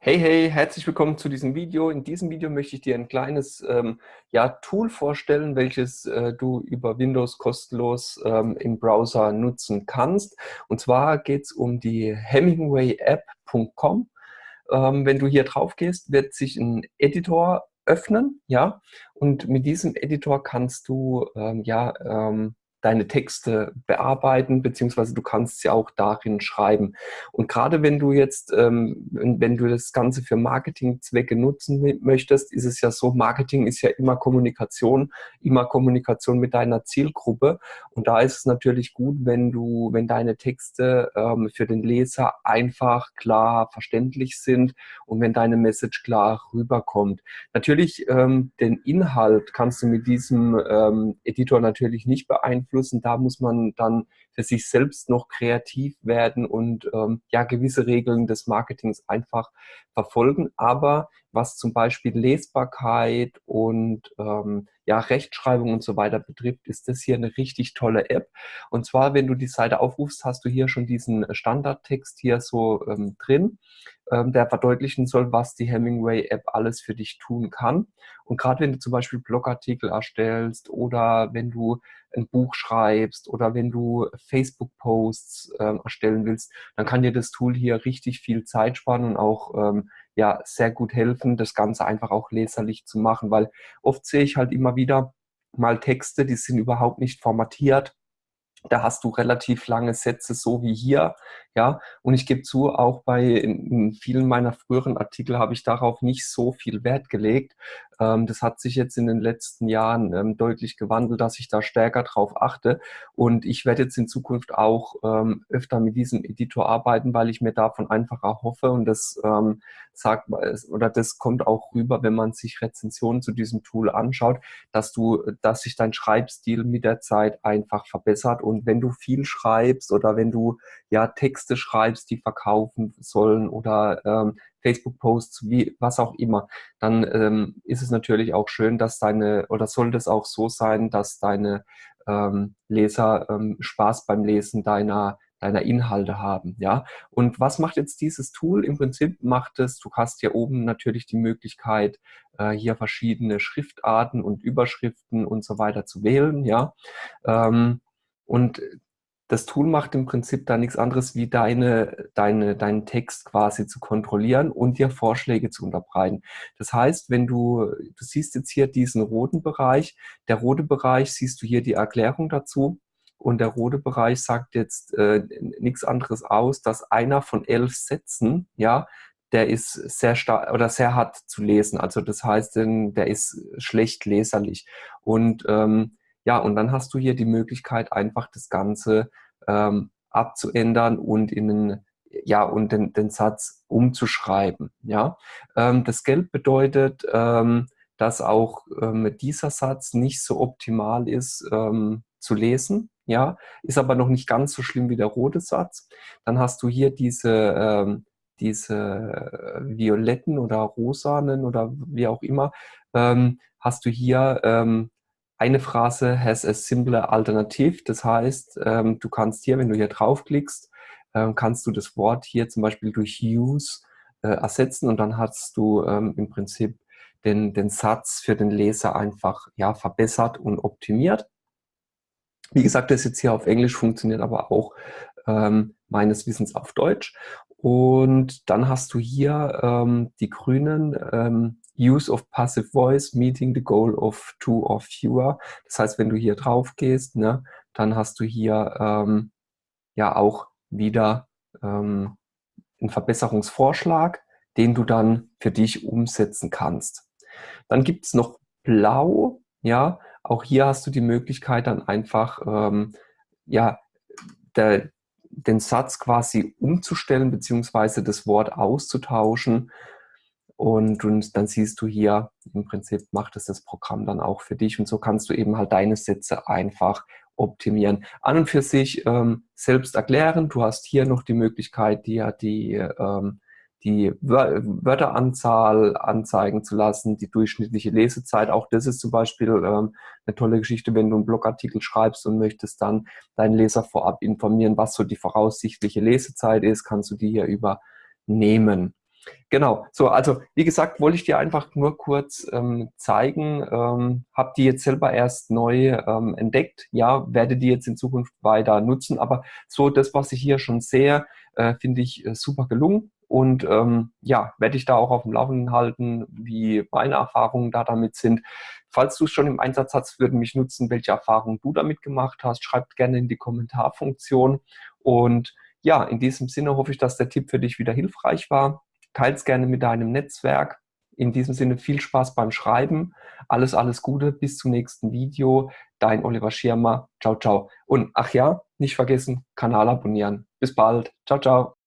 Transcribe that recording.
Hey, hey, herzlich willkommen zu diesem Video. In diesem Video möchte ich dir ein kleines ähm, ja, Tool vorstellen, welches äh, du über Windows kostenlos ähm, im Browser nutzen kannst. Und zwar geht es um die HemingwayApp.com. Ähm, wenn du hier drauf gehst, wird sich ein Editor öffnen, ja, und mit diesem Editor kannst du ähm, ja ähm, deine Texte bearbeiten, beziehungsweise du kannst sie auch darin schreiben. Und gerade wenn du jetzt, ähm, wenn du das Ganze für Marketingzwecke nutzen möchtest, ist es ja so, Marketing ist ja immer Kommunikation, immer Kommunikation mit deiner Zielgruppe. Und da ist es natürlich gut, wenn du, wenn deine Texte ähm, für den Leser einfach, klar, verständlich sind und wenn deine Message klar rüberkommt. Natürlich, ähm, den Inhalt kannst du mit diesem ähm, Editor natürlich nicht beeinflussen, beeinflussen. Da muss man dann für sich selbst noch kreativ werden und ähm, ja gewisse Regeln des Marketings einfach verfolgen. Aber was zum Beispiel Lesbarkeit und ähm, ja, Rechtschreibung und so weiter betrifft, ist das hier eine richtig tolle App. Und zwar, wenn du die Seite aufrufst, hast du hier schon diesen Standardtext hier so ähm, drin, ähm, der verdeutlichen soll, was die Hemingway-App alles für dich tun kann. Und gerade wenn du zum Beispiel Blogartikel erstellst oder wenn du ein Buch schreibst oder wenn du Facebook-Posts äh, erstellen willst, dann kann dir das Tool hier richtig viel Zeit sparen und auch ähm, ja sehr gut helfen, das Ganze einfach auch leserlich zu machen, weil oft sehe ich halt immer wieder mal Texte, die sind überhaupt nicht formatiert. Da hast du relativ lange Sätze, so wie hier, ja. Und ich gebe zu, auch bei in, vielen meiner früheren Artikel habe ich darauf nicht so viel Wert gelegt, das hat sich jetzt in den letzten Jahren ähm, deutlich gewandelt, dass ich da stärker drauf achte. Und ich werde jetzt in Zukunft auch ähm, öfter mit diesem Editor arbeiten, weil ich mir davon einfach erhoffe und das sagt oder das kommt auch rüber, wenn man sich Rezensionen zu diesem Tool anschaut, dass du, dass sich dein Schreibstil mit der Zeit einfach verbessert. Und wenn du viel schreibst oder wenn du ja Texte schreibst, die verkaufen sollen oder ähm, Facebook-Posts, wie was auch immer, dann ähm, ist es natürlich auch schön, dass deine, oder sollte es auch so sein, dass deine ähm, Leser ähm, Spaß beim Lesen deiner deiner Inhalte haben, ja. Und was macht jetzt dieses Tool? Im Prinzip macht es, du hast hier oben natürlich die Möglichkeit, äh, hier verschiedene Schriftarten und Überschriften und so weiter zu wählen, ja. Ähm, und das Tool macht im Prinzip da nichts anderes, wie deine, deine, deinen Text quasi zu kontrollieren und dir Vorschläge zu unterbreiten. Das heißt, wenn du, du siehst jetzt hier diesen roten Bereich, der rote Bereich siehst du hier die Erklärung dazu und der rote Bereich sagt jetzt äh, nichts anderes aus, dass einer von elf Sätzen, ja, der ist sehr stark oder sehr hart zu lesen. Also das heißt, der ist schlecht leserlich. Und ähm, ja, und dann hast du hier die Möglichkeit, einfach das Ganze ähm, abzuändern und in den, ja, und den, den Satz umzuschreiben. Ja? Ähm, das Gelb bedeutet, ähm, dass auch ähm, dieser Satz nicht so optimal ist ähm, zu lesen. Ja, ist aber noch nicht ganz so schlimm wie der rote Satz. Dann hast du hier diese, ähm, diese violetten oder rosanen oder wie auch immer, ähm, hast du hier ähm, eine Phrase has a simpler alternative. Das heißt, ähm, du kannst hier, wenn du hier draufklickst, ähm, kannst du das Wort hier zum Beispiel durch use äh, ersetzen und dann hast du ähm, im Prinzip den, den Satz für den Leser einfach ja, verbessert und optimiert. Wie gesagt, das jetzt hier auf Englisch funktioniert aber auch ähm, meines Wissens auf Deutsch. Und dann hast du hier ähm, die grünen ähm, Use of Passive Voice Meeting the Goal of Two or Fewer. Das heißt, wenn du hier drauf gehst, ne, dann hast du hier ähm, ja auch wieder ähm, einen Verbesserungsvorschlag, den du dann für dich umsetzen kannst. Dann gibt es noch Blau, ja, auch hier hast du die Möglichkeit dann einfach ähm, ja, der, den Satz quasi umzustellen, beziehungsweise das Wort auszutauschen. Und, und dann siehst du hier, im Prinzip macht es das Programm dann auch für dich. Und so kannst du eben halt deine Sätze einfach optimieren. An und für sich ähm, selbst erklären. Du hast hier noch die Möglichkeit, dir die ähm, die Wörteranzahl anzeigen zu lassen, die durchschnittliche Lesezeit. Auch das ist zum Beispiel ähm, eine tolle Geschichte, wenn du einen Blogartikel schreibst und möchtest dann deinen Leser vorab informieren, was so die voraussichtliche Lesezeit ist, kannst du die hier übernehmen. Genau, so, also wie gesagt, wollte ich dir einfach nur kurz ähm, zeigen, ähm, habe die jetzt selber erst neu ähm, entdeckt, ja, werde die jetzt in Zukunft weiter nutzen, aber so das, was ich hier schon sehe, äh, finde ich äh, super gelungen. Und ähm, ja, werde ich da auch auf dem Laufenden halten, wie meine Erfahrungen da damit sind. Falls du es schon im Einsatz hast, würde mich nutzen, welche Erfahrungen du damit gemacht hast, schreibt gerne in die Kommentarfunktion. Und ja, in diesem Sinne hoffe ich, dass der Tipp für dich wieder hilfreich war teils gerne mit deinem Netzwerk. In diesem Sinne viel Spaß beim Schreiben. Alles, alles Gute. Bis zum nächsten Video. Dein Oliver Schirmer. Ciao, ciao. Und ach ja, nicht vergessen, Kanal abonnieren. Bis bald. Ciao, ciao.